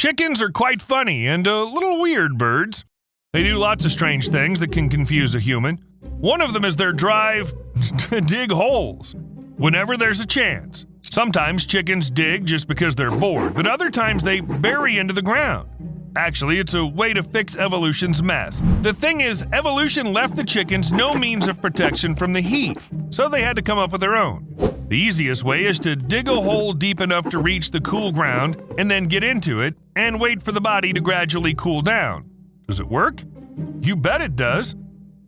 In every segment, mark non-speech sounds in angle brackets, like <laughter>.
Chickens are quite funny and a little weird birds. They do lots of strange things that can confuse a human. One of them is their drive <laughs> to dig holes whenever there's a chance. Sometimes chickens dig just because they're bored, but other times they bury into the ground. Actually, it's a way to fix evolution's mess. The thing is, evolution left the chickens no means of protection from the heat, so they had to come up with their own. The easiest way is to dig a hole deep enough to reach the cool ground and then get into it and wait for the body to gradually cool down. Does it work? You bet it does.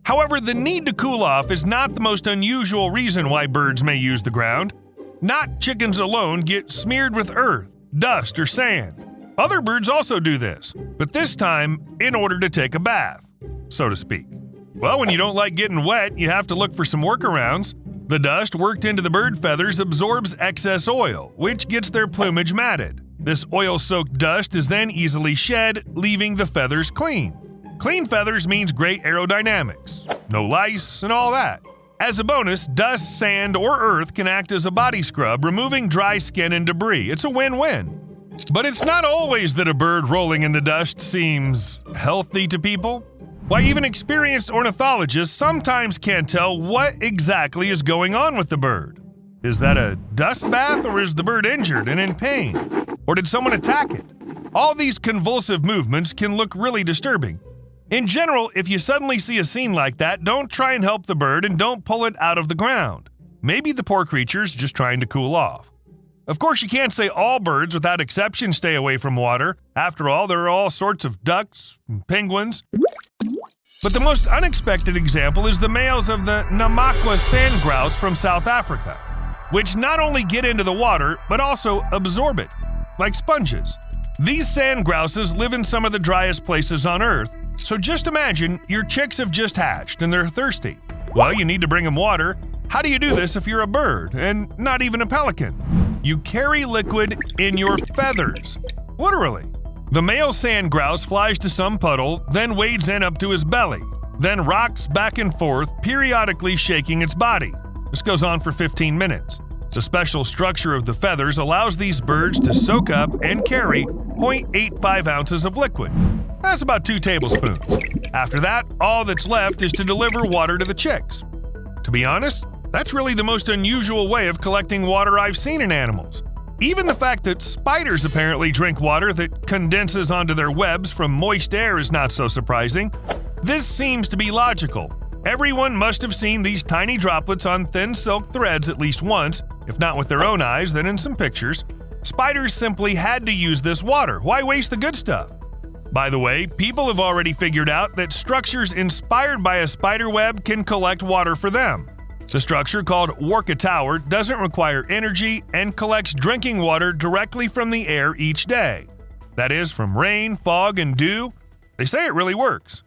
However, the need to cool off is not the most unusual reason why birds may use the ground. Not chickens alone get smeared with earth, dust, or sand. Other birds also do this, but this time in order to take a bath, so to speak. Well, when you don't like getting wet, you have to look for some workarounds. The dust worked into the bird feathers absorbs excess oil, which gets their plumage matted. This oil soaked dust is then easily shed, leaving the feathers clean. Clean feathers means great aerodynamics, no lice, and all that. As a bonus, dust, sand, or earth can act as a body scrub, removing dry skin and debris. It's a win win. But it's not always that a bird rolling in the dust seems healthy to people. Why, even experienced ornithologists sometimes can't tell what exactly is going on with the bird. Is that a dust bath, or is the bird injured and in pain? Or did someone attack it? All these convulsive movements can look really disturbing. In general, if you suddenly see a scene like that, don't try and help the bird and don't pull it out of the ground. Maybe the poor creature's just trying to cool off. Of course, you can't say all birds without exception stay away from water. After all, there are all sorts of ducks and penguins. But the most unexpected example is the males of the Namaqua sand grouse from South Africa, which not only get into the water, but also absorb it, like sponges. These sand grouses live in some of the driest places on Earth, so just imagine your chicks have just hatched and they're thirsty. Well, you need to bring them water. How do you do this if you're a bird and not even a pelican? You carry liquid in your feathers. Literally. The male sand grouse flies to some puddle, then wades in up to his belly, then rocks back and forth, periodically shaking its body. This goes on for 15 minutes. The special structure of the feathers allows these birds to soak up and carry 0.85 ounces of liquid. That's about two tablespoons. After that, all that's left is to deliver water to the chicks. To be honest, that's really the most unusual way of collecting water I've seen in animals. Even the fact that spiders apparently drink water that condenses onto their webs from moist air is not so surprising. This seems to be logical. Everyone must have seen these tiny droplets on thin silk threads at least once, if not with their own eyes, then in some pictures. Spiders simply had to use this water. Why waste the good stuff? By the way, people have already figured out that structures inspired by a spider web can collect water for them. The structure, called Warka Tower, doesn't require energy and collects drinking water directly from the air each day. That is, from rain, fog, and dew. They say it really works.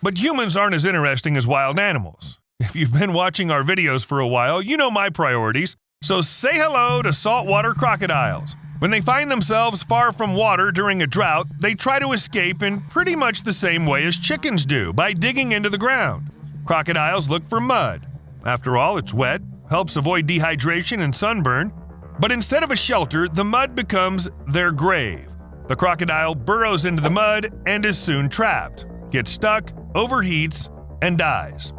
But humans aren't as interesting as wild animals. If you've been watching our videos for a while, you know my priorities. So say hello to saltwater crocodiles. When they find themselves far from water during a drought, they try to escape in pretty much the same way as chickens do, by digging into the ground. Crocodiles look for mud. After all, it's wet, helps avoid dehydration and sunburn. But instead of a shelter, the mud becomes their grave. The crocodile burrows into the mud and is soon trapped, gets stuck, overheats, and dies.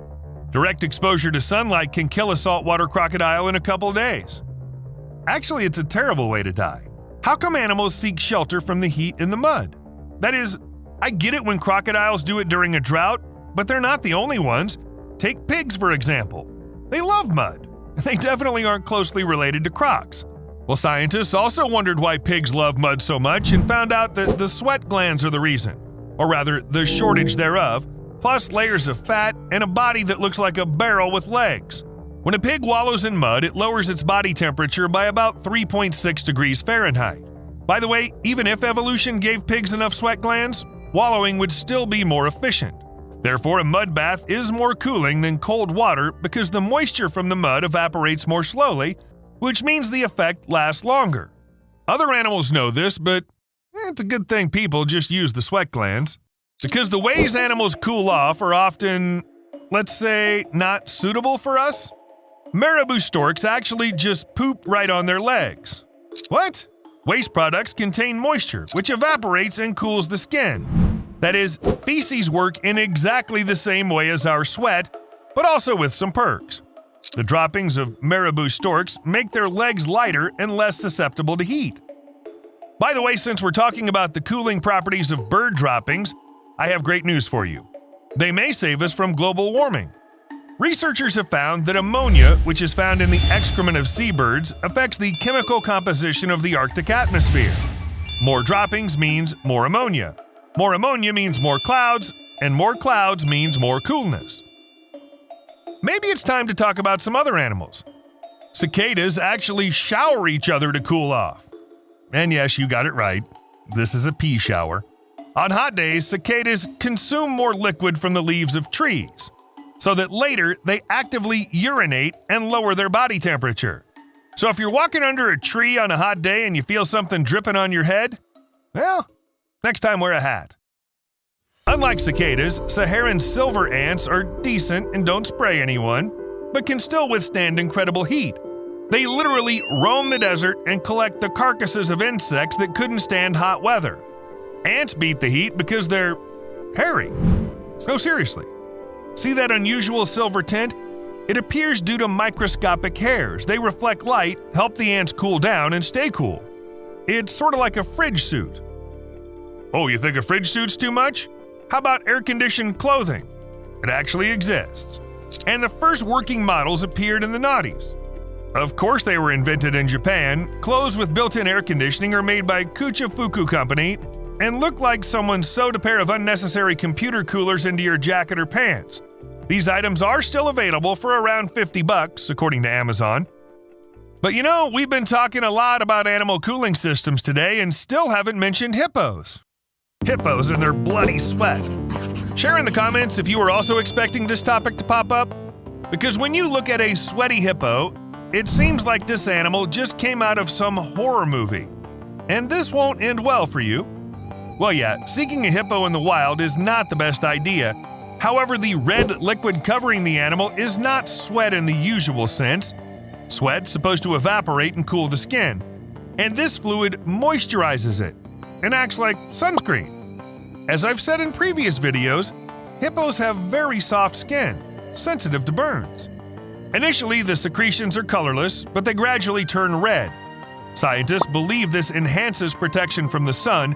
Direct exposure to sunlight can kill a saltwater crocodile in a couple days. Actually, it's a terrible way to die. How come animals seek shelter from the heat in the mud? That is, I get it when crocodiles do it during a drought, but they're not the only ones. Take pigs, for example. They love mud. They definitely aren't closely related to crocs. Well, scientists also wondered why pigs love mud so much and found out that the sweat glands are the reason, or rather, the shortage thereof, plus layers of fat and a body that looks like a barrel with legs. When a pig wallows in mud, it lowers its body temperature by about 3.6 degrees Fahrenheit. By the way, even if evolution gave pigs enough sweat glands, wallowing would still be more efficient. Therefore, a mud bath is more cooling than cold water because the moisture from the mud evaporates more slowly, which means the effect lasts longer. Other animals know this, but eh, it's a good thing people just use the sweat glands. Because the ways animals cool off are often, let's say, not suitable for us. Marabou storks actually just poop right on their legs. What? Waste products contain moisture, which evaporates and cools the skin. That is, feces work in exactly the same way as our sweat, but also with some perks. The droppings of marabou storks make their legs lighter and less susceptible to heat. By the way, since we're talking about the cooling properties of bird droppings, I have great news for you. They may save us from global warming. Researchers have found that ammonia, which is found in the excrement of seabirds, affects the chemical composition of the Arctic atmosphere. More droppings means more ammonia. More ammonia means more clouds, and more clouds means more coolness. Maybe it's time to talk about some other animals. Cicadas actually shower each other to cool off. And yes, you got it right. This is a pee shower. On hot days, cicadas consume more liquid from the leaves of trees so that later they actively urinate and lower their body temperature. So if you're walking under a tree on a hot day and you feel something dripping on your head, well, next time wear a hat. Unlike cicadas, Saharan silver ants are decent and don't spray anyone, but can still withstand incredible heat. They literally roam the desert and collect the carcasses of insects that couldn't stand hot weather. Ants beat the heat because they're hairy. No, seriously. See that unusual silver tint? It appears due to microscopic hairs. They reflect light, help the ants cool down and stay cool. It's sort of like a fridge suit. Oh, you think a fridge suit's too much? How about air conditioned clothing? It actually exists. And the first working models appeared in the noughties. Of course, they were invented in Japan. Clothes with built in air conditioning are made by Kuchofuku Company and look like someone sewed a pair of unnecessary computer coolers into your jacket or pants. These items are still available for around 50 bucks, according to Amazon. But you know, we've been talking a lot about animal cooling systems today and still haven't mentioned hippos. Hippos and their bloody sweat. Share in the comments if you were also expecting this topic to pop up. Because when you look at a sweaty hippo, it seems like this animal just came out of some horror movie. And this won't end well for you. Well, yeah, seeking a hippo in the wild is not the best idea. However, the red liquid covering the animal is not sweat in the usual sense. Sweat's supposed to evaporate and cool the skin, and this fluid moisturizes it and acts like sunscreen. As I've said in previous videos, hippos have very soft skin, sensitive to burns. Initially, the secretions are colorless, but they gradually turn red. Scientists believe this enhances protection from the sun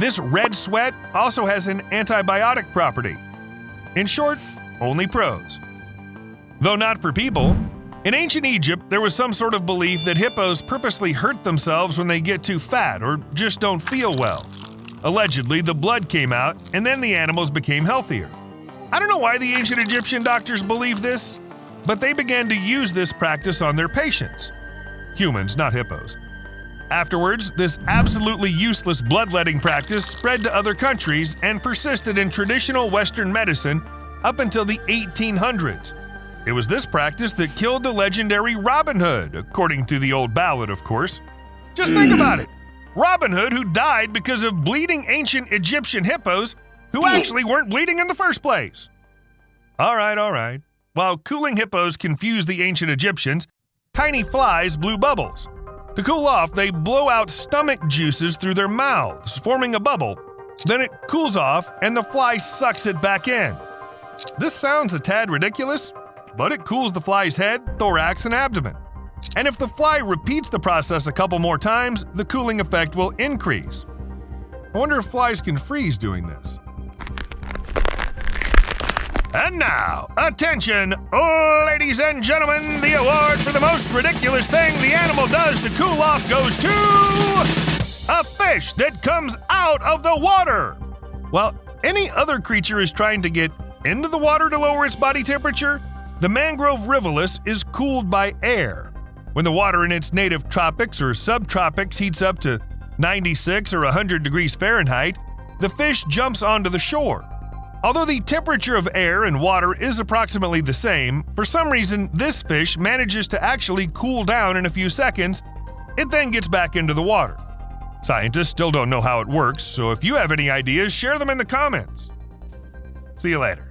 this red sweat also has an antibiotic property. In short, only pros. Though not for people, in ancient Egypt there was some sort of belief that hippos purposely hurt themselves when they get too fat or just don't feel well. Allegedly, the blood came out and then the animals became healthier. I don't know why the ancient Egyptian doctors believed this, but they began to use this practice on their patients. Humans, not hippos. Afterwards, this absolutely useless bloodletting practice spread to other countries and persisted in traditional Western medicine up until the 1800s. It was this practice that killed the legendary Robin Hood, according to the old ballad, of course. Just think hmm. about it Robin Hood, who died because of bleeding ancient Egyptian hippos who hmm. actually weren't bleeding in the first place. All right, all right. While cooling hippos confused the ancient Egyptians, tiny flies blew bubbles. To cool off, they blow out stomach juices through their mouths, forming a bubble. Then it cools off, and the fly sucks it back in. This sounds a tad ridiculous, but it cools the fly's head, thorax, and abdomen. And if the fly repeats the process a couple more times, the cooling effect will increase. I wonder if flies can freeze doing this. And now, attention, ladies and gentlemen, the award for the most ridiculous thing the animal does to cool off goes to a fish that comes out of the water. While any other creature is trying to get into the water to lower its body temperature, the mangrove rivulus is cooled by air. When the water in its native tropics or subtropics heats up to 96 or 100 degrees Fahrenheit, the fish jumps onto the shore. Although the temperature of air and water is approximately the same, for some reason this fish manages to actually cool down in a few seconds. It then gets back into the water. Scientists still don't know how it works, so if you have any ideas, share them in the comments. See you later.